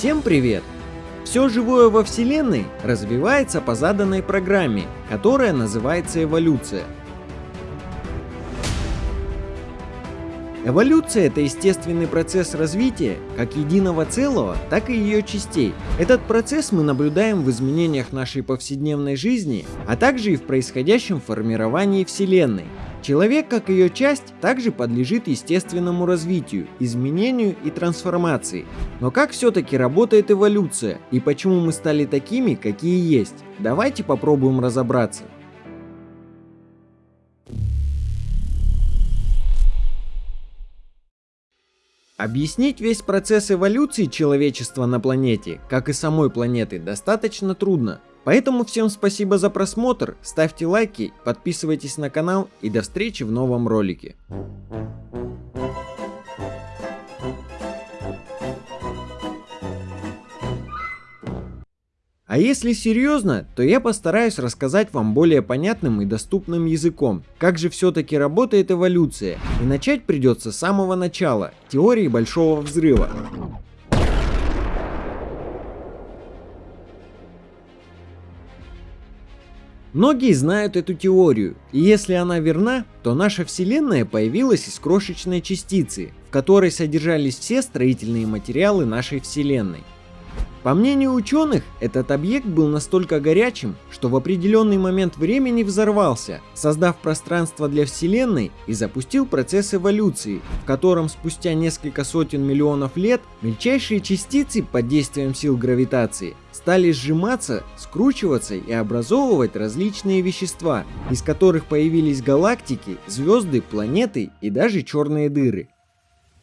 Всем привет! Все живое во Вселенной развивается по заданной программе, которая называется эволюция. Эволюция – это естественный процесс развития как единого целого, так и ее частей. Этот процесс мы наблюдаем в изменениях нашей повседневной жизни, а также и в происходящем формировании Вселенной. Человек, как ее часть, также подлежит естественному развитию, изменению и трансформации. Но как все-таки работает эволюция и почему мы стали такими, какие есть? Давайте попробуем разобраться. Объяснить весь процесс эволюции человечества на планете, как и самой планеты, достаточно трудно. Поэтому всем спасибо за просмотр, ставьте лайки, подписывайтесь на канал и до встречи в новом ролике. А если серьезно, то я постараюсь рассказать вам более понятным и доступным языком, как же все-таки работает эволюция. И начать придется с самого начала, теории Большого Взрыва. Многие знают эту теорию, и если она верна, то наша Вселенная появилась из крошечной частицы, в которой содержались все строительные материалы нашей Вселенной. По мнению ученых, этот объект был настолько горячим, что в определенный момент времени взорвался, создав пространство для Вселенной и запустил процесс эволюции, в котором спустя несколько сотен миллионов лет мельчайшие частицы под действием сил гравитации стали сжиматься, скручиваться и образовывать различные вещества, из которых появились галактики, звезды, планеты и даже черные дыры.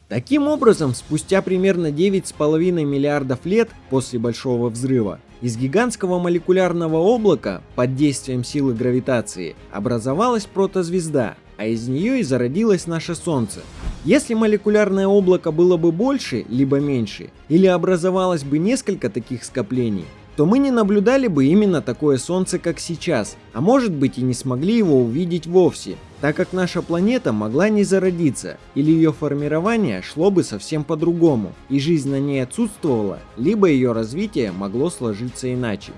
Таким образом, спустя примерно 9,5 миллиардов лет после Большого Взрыва, из гигантского молекулярного облака под действием силы гравитации образовалась протозвезда, а из нее и зародилось наше Солнце. Если молекулярное облако было бы больше, либо меньше, или образовалось бы несколько таких скоплений, то мы не наблюдали бы именно такое Солнце, как сейчас, а может быть и не смогли его увидеть вовсе, так как наша планета могла не зародиться, или ее формирование шло бы совсем по-другому, и жизнь на ней отсутствовала, либо ее развитие могло сложиться иначе.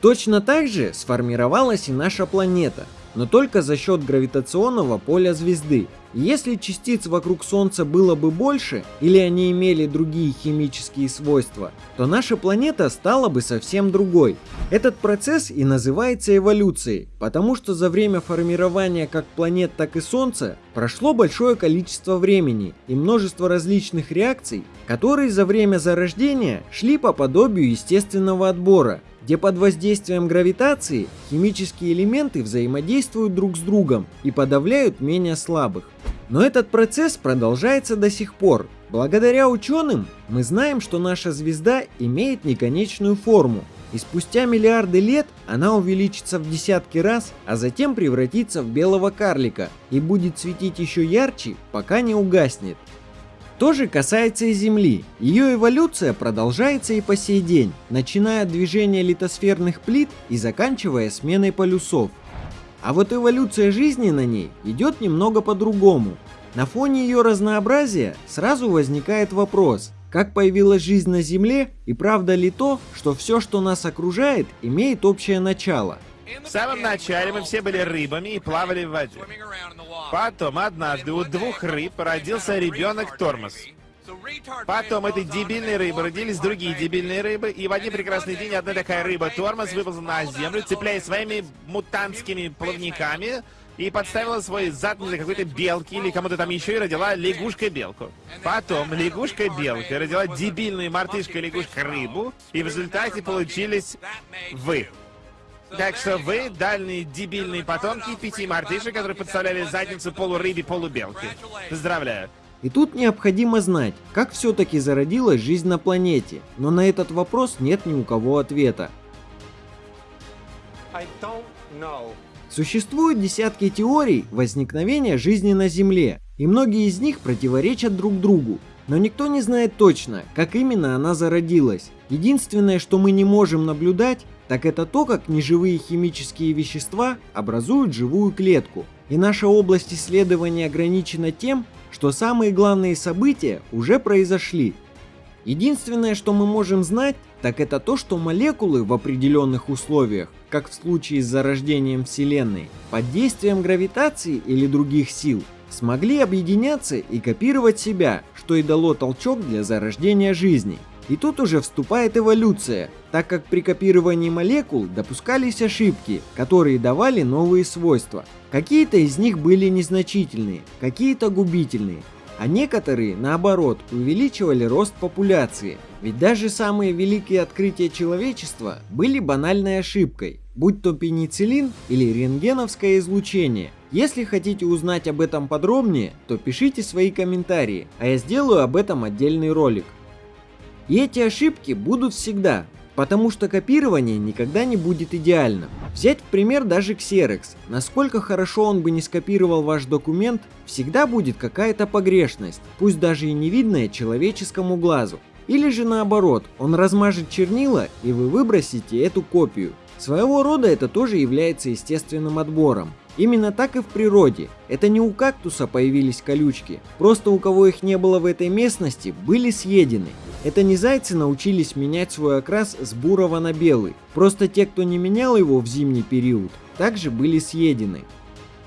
Точно так же сформировалась и наша планета, но только за счет гравитационного поля звезды, если частиц вокруг Солнца было бы больше, или они имели другие химические свойства, то наша планета стала бы совсем другой. Этот процесс и называется эволюцией, потому что за время формирования как планет, так и Солнца прошло большое количество времени и множество различных реакций, которые за время зарождения шли по подобию естественного отбора, где под воздействием гравитации химические элементы взаимодействуют друг с другом и подавляют менее слабых. Но этот процесс продолжается до сих пор. Благодаря ученым мы знаем, что наша звезда имеет неконечную форму, и спустя миллиарды лет она увеличится в десятки раз, а затем превратится в белого карлика и будет светить еще ярче, пока не угаснет. То же касается и Земли. Ее эволюция продолжается и по сей день, начиная от движения литосферных плит и заканчивая сменой полюсов. А вот эволюция жизни на ней идет немного по-другому. На фоне ее разнообразия сразу возникает вопрос, как появилась жизнь на Земле и правда ли то, что все, что нас окружает, имеет общее начало – в самом начале мы все были рыбами и плавали в воде. Потом однажды у двух рыб родился ребенок Тормоз. Потом этой дебильной рыбы родились другие дебильные рыбы, и в один прекрасный день одна такая рыба Тормоз выползла на землю, цепляясь своими мутантскими плавниками, и подставила свой зад для какой-то белки или кому-то там еще и родила лягушка-белку. Потом лягушка-белка родила дебильную мартышка-лягушка-рыбу, и в результате получились вы. Так что вы дальние дебильные потомки пяти мартышек, которые подставляли задницу полурыбе, полубелки. Поздравляю. И тут необходимо знать, как все-таки зародилась жизнь на планете, но на этот вопрос нет ни у кого ответа. Существуют десятки теорий возникновения жизни на Земле, и многие из них противоречат друг другу. Но никто не знает точно, как именно она зародилась. Единственное, что мы не можем наблюдать, так это то, как неживые химические вещества образуют живую клетку. И наша область исследования ограничена тем, что самые главные события уже произошли. Единственное, что мы можем знать, так это то, что молекулы в определенных условиях, как в случае с зарождением Вселенной, под действием гравитации или других сил, смогли объединяться и копировать себя, что и дало толчок для зарождения жизни. И тут уже вступает эволюция, так как при копировании молекул допускались ошибки, которые давали новые свойства. Какие-то из них были незначительные, какие-то губительные, а некоторые, наоборот, увеличивали рост популяции. Ведь даже самые великие открытия человечества были банальной ошибкой, будь то пенициллин или рентгеновское излучение. Если хотите узнать об этом подробнее, то пишите свои комментарии, а я сделаю об этом отдельный ролик. И эти ошибки будут всегда, потому что копирование никогда не будет идеальным. Взять в пример даже Xerox. Насколько хорошо он бы не скопировал ваш документ, всегда будет какая-то погрешность, пусть даже и не видная человеческому глазу. Или же наоборот, он размажет чернила и вы выбросите эту копию. Своего рода это тоже является естественным отбором. Именно так и в природе. Это не у кактуса появились колючки, просто у кого их не было в этой местности, были съедены. Это не зайцы научились менять свой окрас с бурого на белый, просто те, кто не менял его в зимний период, также были съедены.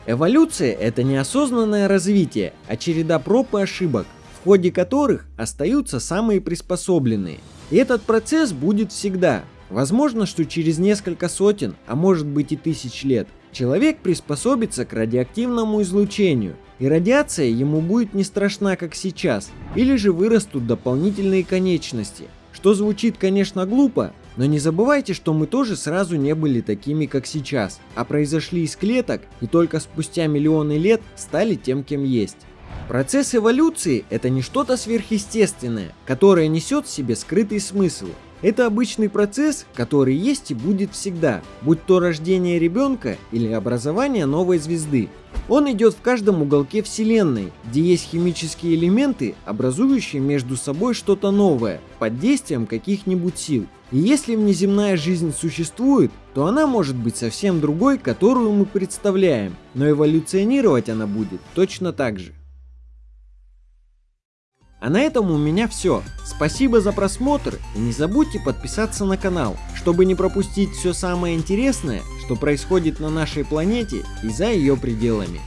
Эволюция – это неосознанное развитие, а череда проб и ошибок, в ходе которых остаются самые приспособленные. И этот процесс будет всегда. Возможно, что через несколько сотен, а может быть и тысяч лет, Человек приспособится к радиоактивному излучению, и радиация ему будет не страшна, как сейчас, или же вырастут дополнительные конечности. Что звучит, конечно, глупо, но не забывайте, что мы тоже сразу не были такими, как сейчас, а произошли из клеток и только спустя миллионы лет стали тем, кем есть. Процесс эволюции – это не что-то сверхъестественное, которое несет в себе скрытый смысл. Это обычный процесс, который есть и будет всегда, будь то рождение ребенка или образование новой звезды. Он идет в каждом уголке Вселенной, где есть химические элементы, образующие между собой что-то новое, под действием каких-нибудь сил. И если внеземная жизнь существует, то она может быть совсем другой, которую мы представляем, но эволюционировать она будет точно так же. А на этом у меня все. Спасибо за просмотр и не забудьте подписаться на канал, чтобы не пропустить все самое интересное, что происходит на нашей планете и за ее пределами.